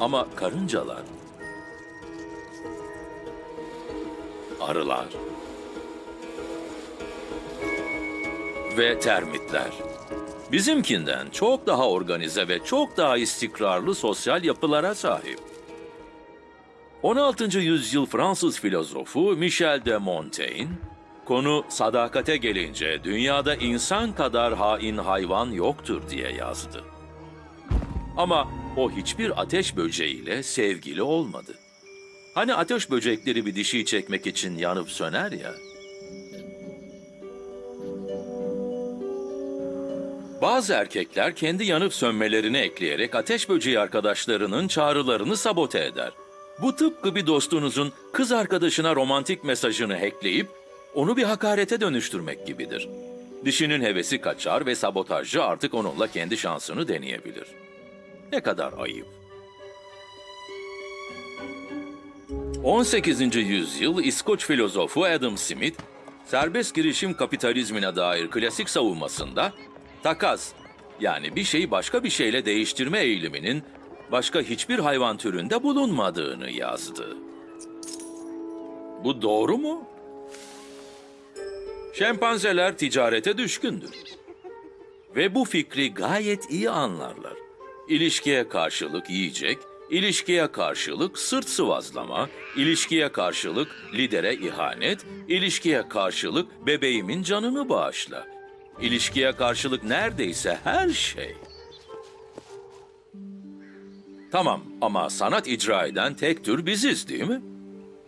Ama karıncalar, arılar ve termitler bizimkinden çok daha organize ve çok daha istikrarlı sosyal yapılara sahip. 16. yüzyıl Fransız filozofu Michel de Montaigne, konu sadakate gelince dünyada insan kadar hain hayvan yoktur diye yazdı. Ama o hiçbir ateş böceğiyle sevgili olmadı. Hani ateş böcekleri bir dişiyi çekmek için yanıp söner ya. Bazı erkekler kendi yanıp sönmelerini ekleyerek ateş böceği arkadaşlarının çağrılarını sabote eder. Bu tıpkı bir dostunuzun kız arkadaşına romantik mesajını hackleyip onu bir hakarete dönüştürmek gibidir. Dişinin hevesi kaçar ve sabotajcı artık onunla kendi şansını deneyebilir. Ne kadar ayıp. 18. yüzyıl İskoç filozofu Adam Smith, serbest girişim kapitalizmine dair klasik savunmasında takas yani bir şeyi başka bir şeyle değiştirme eğiliminin başka hiçbir hayvan türünde bulunmadığını yazdı. Bu doğru mu? Şempanzeler ticarete düşkündür. Ve bu fikri gayet iyi anlarlar. İlişkiye karşılık yiyecek, ilişkiye karşılık sırt sıvazlama, ilişkiye karşılık lidere ihanet, ilişkiye karşılık bebeğimin canını bağışla. İlişkiye karşılık neredeyse her şey. Tamam ama sanat icra eden tek tür biziz değil mi?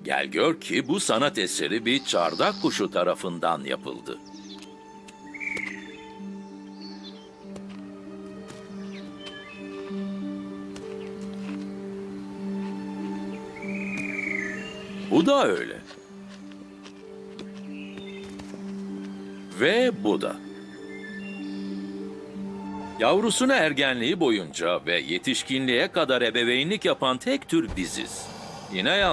Gel gör ki bu sanat eseri bir çardak kuşu tarafından yapıldı. Bu da öyle. Ve bu da. Yavrusuna ergenliği boyunca ve yetişkinliğe kadar ebeveynlik yapan tek tür biziz. Yine yanlış.